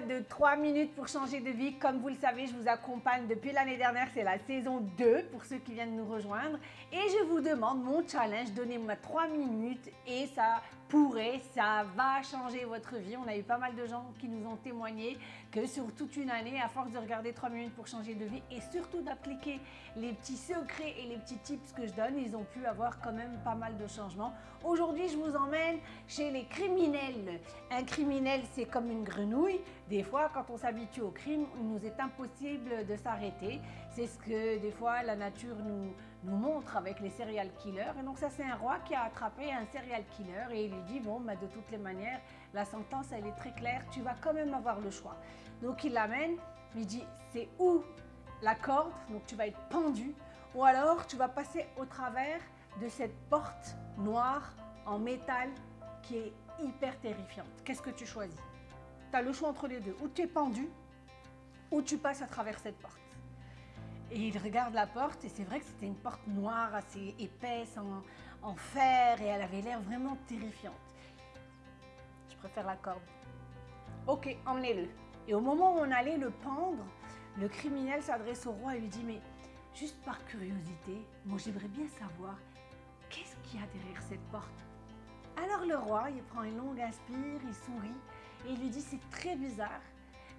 de 3 minutes pour changer de vie. Comme vous le savez, je vous accompagne depuis l'année dernière, c'est la saison 2 pour ceux qui viennent nous rejoindre. Et je vous demande mon challenge, donnez-moi 3 minutes et ça pourrait, ça va changer votre vie. On a eu pas mal de gens qui nous ont témoigné que sur toute une année, à force de regarder 3 minutes pour changer de vie et surtout d'appliquer les petits secrets et les petits tips que je donne, ils ont pu avoir quand même pas mal de changements. Aujourd'hui, je vous emmène chez les criminels. Un criminel, c'est comme une grenouille. Des fois, quand on s'habitue au crime, il nous est impossible de s'arrêter. C'est ce que des fois la nature nous, montre avec les serial killers. Et donc ça, c'est un roi qui a attrapé un serial killer et il lui dit, bon, bah, de toutes les manières, la sentence, elle est très claire, tu vas quand même avoir le choix. Donc il l'amène, il dit, c'est où la corde, donc tu vas être pendu, ou alors tu vas passer au travers de cette porte noire en métal qui est hyper terrifiante. Qu'est-ce que tu choisis? Tu as le choix entre les deux. Ou tu es pendu, ou tu passes à travers cette porte. Et il regarde la porte et c'est vrai que c'était une porte noire assez épaisse en, fer et elle avait l'air vraiment terrifiante. Je préfère la corde. Ok, emmenez-le. Et au moment où on allait le pendre, le criminel s'adresse au roi et lui dit mais juste par curiosité, moi j'aimerais bien savoir qu'est-ce qu'il y a derrière cette porte? Alors le roi, il prend une longue inspire, il sourit et il lui dit c'est très bizarre.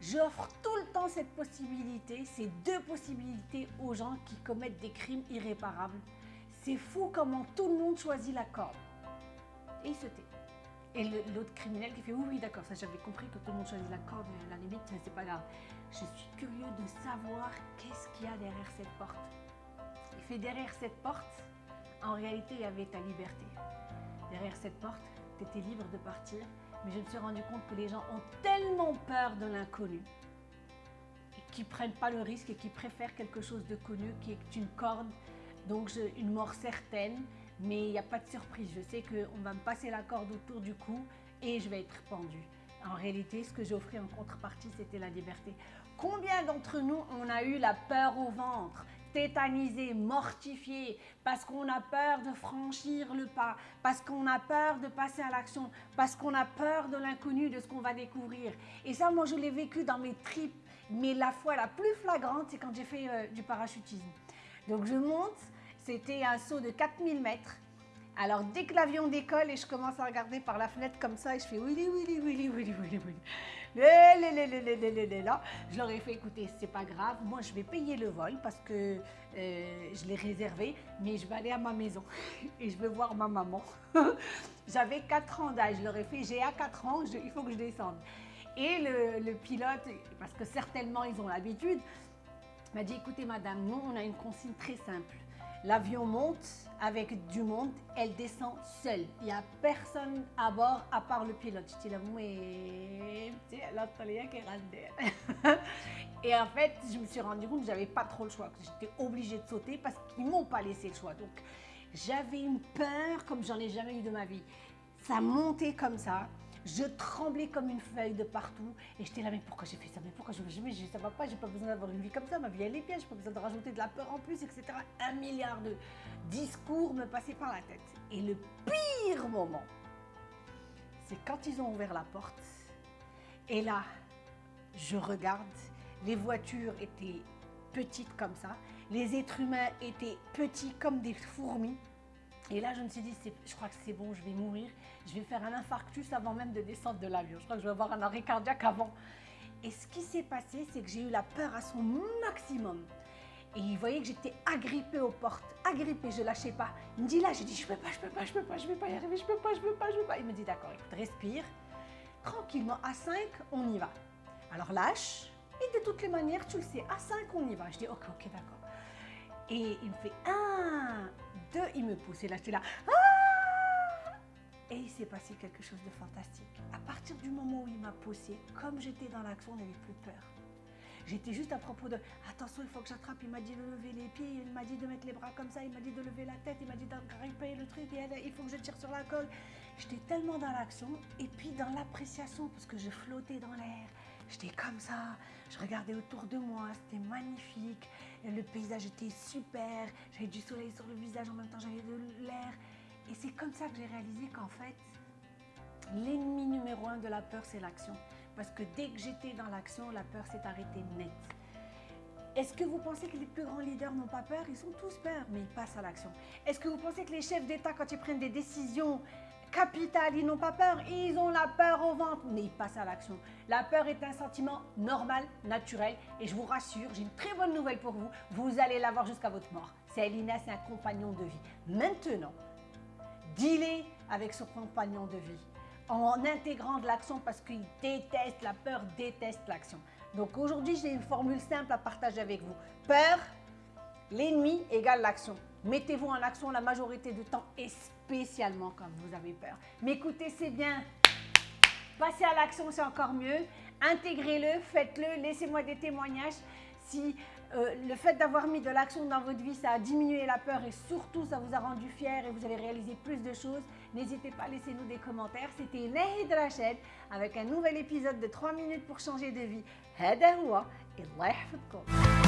J'offre tout le temps cette possibilité, ces deux possibilités aux gens qui commettent des crimes irréparables. C'est fou comment tout le monde choisit la corde. Et il se tait. Et l'autre criminel qui fait oui, oui, d'accord, ça j'avais compris que tout le monde choisit la corde, à la limite, c'est pas grave. Je suis curieux de savoir qu'est-ce qu'il y a derrière cette porte. Il fait derrière cette porte, en réalité, il y avait ta liberté. Derrière cette porte, tu libre de partir mais je me suis rendu compte que les gens ont tellement peur de l'inconnu ne prennent pas le risque et qu'ils préfèrent quelque chose de connu qui est une corde, donc une mort certaine, mais il n'y a pas de surprise. Je sais qu'on va me passer la corde autour du cou et je vais être pendu. En réalité, ce que j'ai offert en contrepartie, c'était la liberté. Combien d'entre nous on a eu la peur au ventre tétanisé, mortifié, parce qu'on a peur de franchir le pas, parce qu'on a peur de passer à l'action, parce qu'on a peur de l'inconnu, de ce qu'on va découvrir. Et ça, moi, je l'ai vécu dans mes tripes, mais la fois la plus flagrante, c'est quand j'ai fait euh, du parachutisme. Donc je monte, c'était un saut de 4000 mètres, alors dès que l'avion décolle et je commence à regarder par la fenêtre comme ça et je fais oui, oui, oui, oui, oui, oui, là, je leur ai fait écoutez, c'est pas grave, moi je vais payer le vol parce que euh, je l'ai réservé, mais je vais aller à ma maison et je vais voir ma maman. J'avais 4 ans d'âge, je leur ai fait j'ai à 4 ans, il faut que je descende. Et le, le pilote, parce que certainement ils ont l'habitude, m'a dit écoutez madame, nous on a une consigne très simple. L'avion monte avec du monde, elle descend seule. Il n'y a personne à bord à part le pilote. Je dis là, Et en fait, je me suis rendu compte que j'avais pas trop le choix, que j'étais obligée de sauter parce qu'ils m'ont pas laissé le choix. Donc, j'avais une peur comme j'en ai jamais eu de ma vie. Ça montait comme ça. Je tremblais comme une feuille de partout et j'étais là, mais pourquoi j'ai fait ça? Mais pourquoi je jamais? Ça va pas, j'ai pas besoin d'avoir une vie comme ça, ma vie elle est bien, j'ai pas besoin de rajouter de la peur en plus, etc. Un milliard de discours me passaient par la tête. Et le pire moment, c'est quand ils ont ouvert la porte et là, je regarde, les voitures étaient petites comme ça, les êtres humains étaient petits comme des fourmis. Et là, je me suis dit, je crois que c'est bon, je vais mourir. Je vais faire un infarctus avant même de descendre de l'avion. Je crois que je vais avoir un arrêt cardiaque avant. Et ce qui s'est passé, c'est que j'ai eu la peur à son maximum. Et il voyait que j'étais agrippée aux portes, agrippée, je lâchais pas. Il me dit là, j'ai dit, je peux pas, je peux pas, je peux pas, je vais pas y arriver, je peux pas, je peux pas, je peux pas. Il me dit, d'accord, écoute, respire. Tranquillement, à 5, on y va. Alors lâche, et de toutes les manières, tu le sais, à 5, on y va. Je dis, ok, ok, d'accord. Et il me fait un, il me pousse. Et là, j'étais là. Ah et il s'est passé quelque chose de fantastique. À partir du moment où il m'a poussé, comme j'étais dans l'action, on n'avait plus peur. J'étais juste à propos de attention, il faut que j'attrape. Il m'a dit de lever les pieds, il m'a dit de mettre les bras comme ça, il m'a dit de lever la tête, il m'a dit d'aggripper le truc, et il faut que je tire sur la colle. J'étais tellement dans l'action et puis dans l'appréciation parce que je flottais dans l'air. J'étais comme ça, je regardais autour de moi, c'était magnifique, le paysage était super, j'avais du soleil sur le visage, en même temps j'avais de l'air. Et c'est comme ça que j'ai réalisé qu'en fait, l'ennemi numéro un de la peur, c'est l'action. Parce que dès que j'étais dans l'action, la peur s'est arrêtée net. Est-ce que vous pensez que les plus grands leaders n'ont pas peur? Ils sont tous peur, mais ils passent à l'action. Est-ce que vous pensez que les chefs d'État, quand ils prennent des décisions capitales, ils n'ont pas peur Ils ont la peur au ventre, mais ils passent à l'action. La peur est un sentiment normal, naturel, et je vous rassure, j'ai une très bonne nouvelle pour vous, vous allez l'avoir jusqu'à votre mort. C'est Elina, c'est un compagnon de vie. Maintenant, dealer avec son compagnon de vie en intégrant de l'action parce qu'il déteste, la peur déteste l'action. Donc aujourd'hui, j'ai une formule simple à partager avec vous. Peur, l'ennemi égale l'action. Mettez-vous en action la majorité du temps et spécialement quand vous avez peur. Mais écoutez c'est bien. Passez à l'action, c'est encore mieux. Intégrez-le, faites-le, laissez-moi des témoignages. Si euh, le fait d'avoir mis de l'action dans votre vie, ça a diminué la peur et surtout ça vous a rendu fier et vous avez réalisé plus de choses, n'hésitez pas, laissez-nous des commentaires. C'était Nahid Rachid avec un nouvel épisode de 3 minutes pour changer de vie. Hada et Allah